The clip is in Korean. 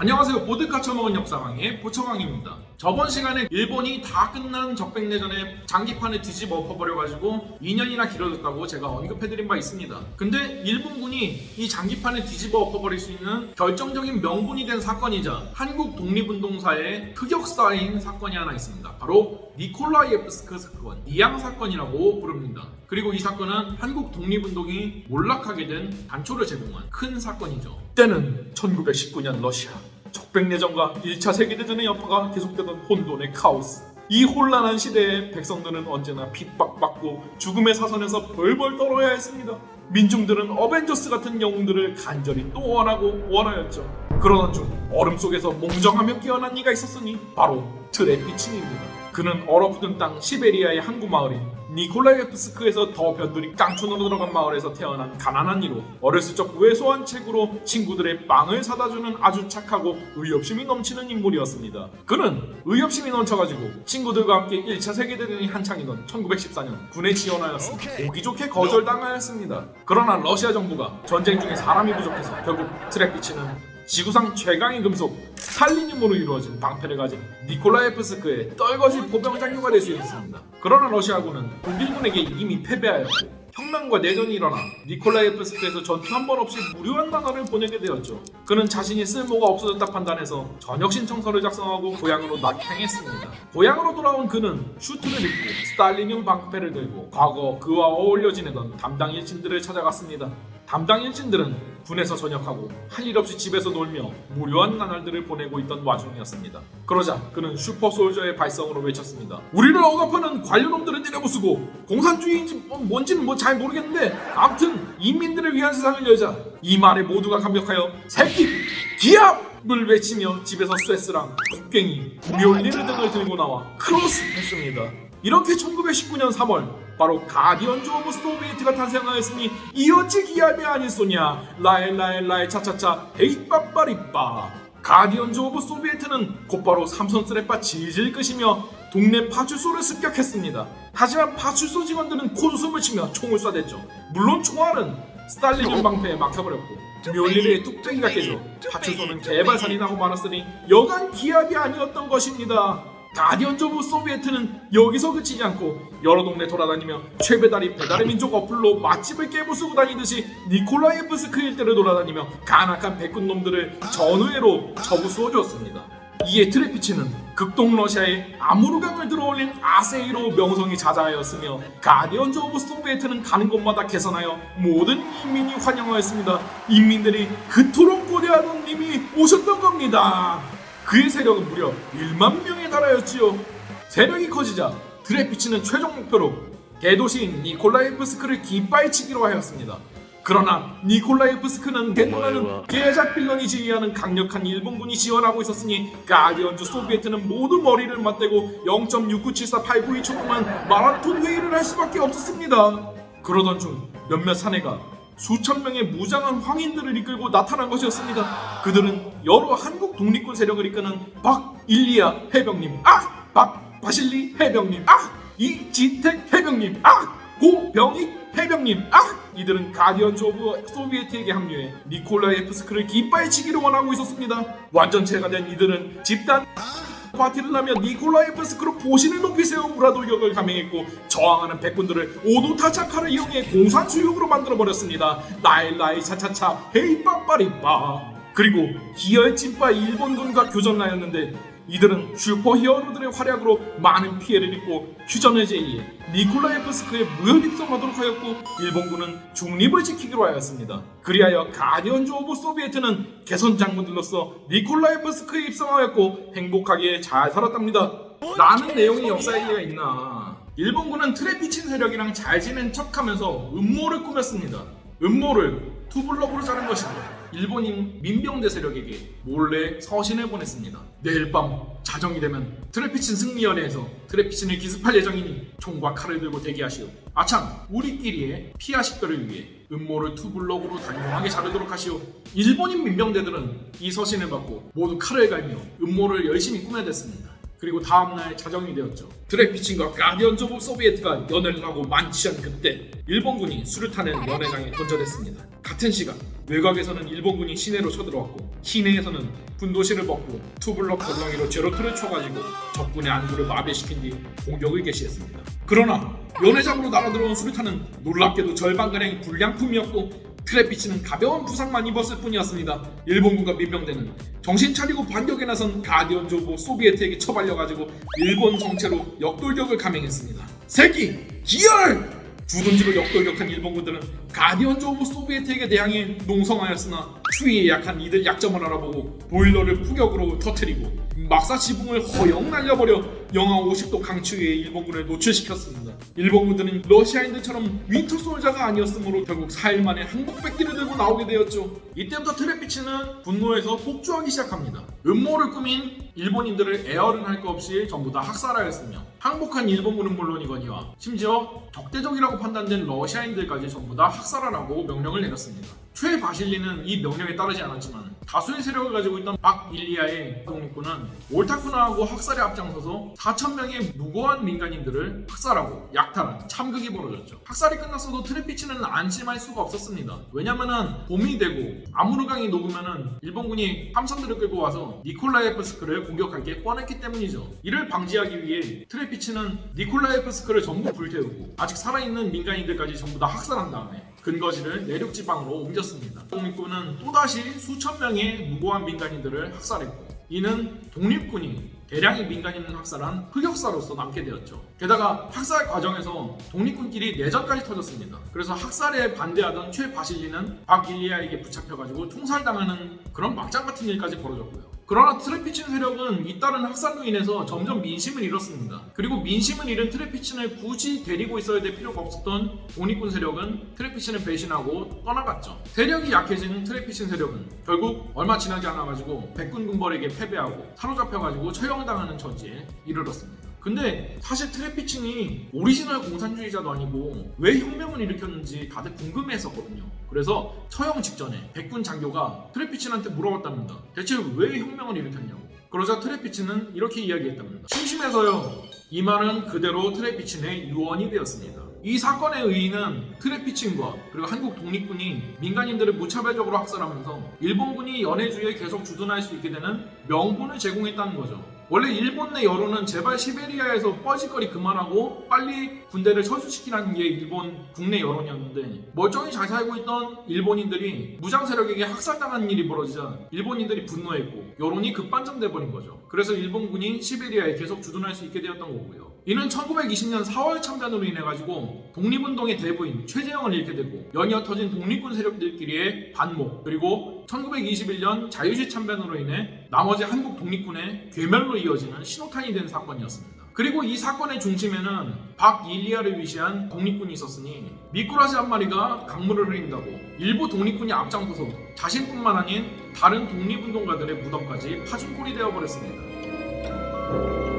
안녕하세요. 보드카 처먹은 역사강의 보처강입니다. 저번 시간에 일본이 다 끝난 적백내전에 장기판을 뒤집어 엎어버려가지고 2년이나 길어졌다고 제가 언급해드린 바 있습니다. 근데 일본군이 이 장기판을 뒤집어 엎어버릴 수 있는 결정적인 명분이 된 사건이자 한국 독립운동사의 흑역사인 사건이 하나 있습니다. 바로 니콜라이에프스크 사건, 이양 사건이라고 부릅니다. 그리고 이 사건은 한국 독립운동이 몰락하게 된 단초를 제공한 큰 사건이죠. 때는 1919년 러시아. 적백내전과 1차 세계대전의 여파가 계속되던 혼돈의 카오스. 이 혼란한 시대에 백성들은 언제나 핍박받고 죽음의 사선에서 벌벌 떨어야 했습니다. 민중들은 어벤져스 같은 영웅들을 간절히 또 원하고 원하였죠. 그러던 중 얼음 속에서 몽정하며 깨어난 이가 있었으니 바로 트레피친입니다. 그는 얼어붙은 땅 시베리아의 항구 마을인 니콜라이프스크에서 더 변두리 깡촌으로 들어간 마을에서 태어난 가난한 이로 어렸을 적 왜소한 책으로 친구들의 빵을 사다주는 아주 착하고 의협심이 넘치는 인물이었습니다. 그는 의협심이 넘쳐가지고 친구들과 함께 1차 세계대전이 한창이던 1914년 군에 지원하였으나 보기 좋게 거절당하였습니다. 그러나 러시아 정부가 전쟁 중에 사람이 부족해서 결국 트레피친은 지구상 최강의 금속 Stalinium으로 이루어진 방패를 가진 니콜라예프스크의 떨거지 포병 장교가 될 수 있었습니다. 그러나 러시아군은 독일군에게 이미 패배하였고 혁명과 내전이 일어나 니콜라예프스크에서 전투 한 번 없이 무료한 나날을 보내게 되었죠. 그는 자신이 쓸모가 없어졌다 판단해서 전역 신청서를 작성하고 고향으로 낙향했습니다. 고향으로 돌아온 그는 슈트를 입고 Stalinium 방패를 들고 과거 그와 어울려 지내던 담당 일진들을 찾아갔습니다. 담당 일진들은 군에서 전역하고 할 일 없이 집에서 놀며 무료한 나날들을 보내고 있던 와중이었습니다. 그러자 그는 슈퍼솔저의 발성으로 외쳤습니다. 우리를 억압하는 관료놈들은 내려부수고 공산주의인지 뭐 뭔지는 뭐 잘 모르겠는데 아무튼 인민들을 위한 세상을 열자. 이 말에 모두가 감격하여 새끼 기합을 외치며 집에서 쇠스랑 곡괭이 묠니르 등을 들고 나와 크로스 했습니다. 이렇게 1919년 3월 바로 Guardians of Soviet가 탄생하였으니 이 어찌 기합이 아니소냐 라엘라엘라엘 차차차 헤이빠빠리빠 Guardians of Soviet는 곧바로 삼선 쓰레빠 질질 끄시며 동네 파출소를 습격했습니다. 하지만 파출소 직원들은 코웃음을 치며 총을 쏴댔죠. 물론 총알은 Stalinium 방패에 막혀버렸고 묘리르의 뚝배기가 깨져 파출소는 개발살이 나고 말았으니 여간 기합이 아니었던 것입니다. Guardians of Soviet는 여기서 그치지 않고 여러 동네 돌아다니며 최배달이 배달의 민족 어플로 맛집을 깨부수고 다니듯이 니콜라예프스크 일대를 돌아다니며 간악한 백군놈들을 전우회로 처부수어 주었습니다. 이에 트레피친은 극동 러시아의 아무르강을 들어올린 아쎄이로 명성이 자자하였으며 Guardians of Soviet는 가는 곳마다 개선하여 모든 인민이 환영하였습니다. 인민들이 그토록 고대하던 님이 오셨던 겁니다. 그의 세력은 무려 1만 명에 달하였지요. 세력이 커지자 드레피치는 최종 목표로 개도시인 니콜라이프스크를 깃발치기로 하였습니다. 그러나 니콜라이프스크는 겐도라는 계작 빌런이 지휘하는 강력한 일본군이 지원하고 있었으니 가디언즈 소비에트는 모두 머리를 맞대고 0.6974892초 동안 마라톤 회의를 할 수밖에 없었습니다. 그러던 중 몇몇 사내가 수천 명의 무장한 황인들을 이끌고 나타난 것이었습니다. 그들은 여러 한국 독립군 세력을 이끄는 박일리아 해병님, 아! 박 바실리 해병님, 아! 이지택 해병님, 아! 고병익 해병님, 아! 이들은 가디언즈 오브 소비에트에게 합류해 니콜라이프스크를 깃발치기를 원하고 있었습니다. 완전체가 된 이들은 집단 파티를 하며 니콜라이프스크로 포신을 높이 세운 무라도격을 감행했고 저항하는 백군들을 오도 타차카를 이용해 공산수용으로 만들어버렸습니다. 나일라이 차차차 헤이빠빠리빠 그리고 기열찐빠 일본군과 교전하였는데 이들은 슈퍼 히어로들의 활약으로 많은 피해를 입고 휴전을 제의해 니콜라예프스크에 무혈 입성하도록 하였고 일본군은 중립을 지키기로 하였습니다. 그리하여 Guardians of Soviet는 개선 장군들로서 니콜라예프스크에 입성하였고 행복하게 잘 살았답니다. 라는 내용의 역사 얘기가 있나 일본군은 트레피친 세력이랑 잘 지낸 척하면서 음모를 꾸몄습니다. 음모를 투블럭으로 자른 것입니다. 일본인 민병대 세력에게 몰래 서신을 보냈습니다. 내일 밤 자정이 되면 트레피친 승리연회에서 트레피친을 기습할 예정이니 총과 칼을 들고 대기하시오. 아참 우리끼리의 피하 식별을 위해 음모를 투블럭으로 단용하게 자르도록 하시오. 일본인 민병대들은 이 서신을 받고 모두 칼을 갈며 음모를 열심히 꾸며댔습니다. 그리고 다음날 자정이 되었죠. 트레피친과 Guardians of Soviet가 연회를 하고 만취한 그때 일본군이 수류탄을 연회장에 던져댔습니다. 같은 시간 외곽에서는 일본군이 시내로 쳐들어왔고 시내에서는 분도실을 먹고 투블럭 거덩이로 Zero Two를 쳐가지고 적군의 안구를 마비시킨 뒤 공격을 개시했습니다. 그러나 연회장으로 날아들어온 수류탄은 놀랍게도 절반 가량이 불량품이었고 트레피친은 가벼운 부상만 입었을 뿐이었습니다. 일본군과 민병대는 정신 차리고 반격에 나선 Guardians of Soviet에게 처발려가지고 일본 정체로 역돌격을 감행했습니다. 새끼 기열! 주둔지로 역돌격한 일본군들은 Guardians of Soviet에게 대항해 농성하였으나 추위에 약한 이들 약점을 알아보고 보일러를 후격으로 터뜨리고 막사 지붕을 허영 날려버려 영하 50도 강추위에 일본군을 노출시켰습니다. 일본군들은 러시아인들처럼 winter soldier가 아니었으므로 결국 4일 만에 항복백기를 들고 나오게 되었죠. 이때부터 트레피친은 분노해서 폭주하기 시작합니다. 음모를 꾸민 일본인들을 애 어른 할 것 없이 전부 다 학살하였으며 항복한 일본군은 물론이거니와 심지어 적대적이라고 판단된 러시아인들까지 전부 다 학살하라고 명령을 내렸습니다. 최바실리는 이 명령에 따르지 않았지만 다수의 세력을 가지고 있던 박일리아의 독립군은 옳다쿠나하고 학살에 앞장서서 4천명의 무고한 민간인들을 학살하고 약탈한 참극이 벌어졌죠. 학살이 끝났어도 트레피치는 안심할 수가 없었습니다. 왜냐면은 봄이 되고 아무르강이 녹으면은 일본군이 함선들을 끌고 와서 니콜라예프스크를 공격할 게 뻔했기 때문이죠. 이를 방지하기 위해 트레피치는 니콜라예프스크를 전부 불태우고 아직 살아있는 민간인들까지 전부 다 학살한 다음에 근거지를 내륙 지방으로 옮겼습니다. 독립군은 또다시 수천 명의 무고한 민간인들을 학살했고 이는 독립군이 대량의 민간인을 학살한 흑역사로서 남게 되었죠. 게다가 학살 과정에서 독립군끼리 내전까지 터졌습니다. 그래서 학살에 반대하던 최바실리는 박일리아에게 붙잡혀가지고 총살당하는 그런 막장 같은 일까지 벌어졌고요. 그러나 트레피친 세력은 잇따른 학살로 인해서 점점 민심을 잃었습니다. 그리고 민심을 잃은 트레피친을 굳이 데리고 있어야 될 필요가 없었던 독립군 세력은 트레피친을 배신하고 떠나갔죠. 세력이 약해진 트레피친 세력은 결국 얼마 지나지 않아가지고 백군 군벌에게 패배하고 사로잡혀가지고 처형당하는 처지에 이르렀습니다. 근데 사실 트레피친이 오리지널 공산주의자도 아니고 왜 혁명을 일으켰는지 다들 궁금해했었거든요. 그래서 처형 직전에 백군 장교가 트레피친한테 물어봤답니다. 대체 왜 혁명을 일으켰냐고. 그러자 트레피친은 이렇게 이야기했답니다. 심심해서요. 이 말은 그대로 트레피친의 유언이 되었습니다. 이 사건의 의의는 트레피친과 그리고 한국 독립군이 민간인들을 무차별적으로 학살하면서 일본군이 연해주에 계속 주둔할 수 있게 되는 명분을 제공했다는 거죠. 원래 일본 내 여론은 제발 시베리아에서 뻐짓거리 그만하고 빨리 군대를 철수시키라는 게 일본 국내 여론이었는데 멀쩡히 잘 살고 있던 일본인들이 무장 세력에게 학살당하는 일이 벌어지자 일본인들이 분노했고 여론이 급반전돼 버린 거죠. 그래서 일본군이 시베리아에 계속 주둔할 수 있게 되었던 거고요. 이는 1920년 4월 참전으로 인해 가지고 독립운동의 대부인 최재형을 잃게 되고 연이어 터진 독립군 세력들끼리의 반목 그리고 1921년 자유시 참변으로 인해 나머지 한국 독립군의 괴멸로 이어지는 신호탄이 된 사건이었습니다. 그리고 이 사건의 중심에는 박일리아를 위시한 독립군이 있었으니 미꾸라지 한 마리가 강물을 흐린다고 일부 독립군이 앞장서서 자신뿐만 아닌 다른 독립운동가들의 무덤까지 파준골이 되어버렸습니다.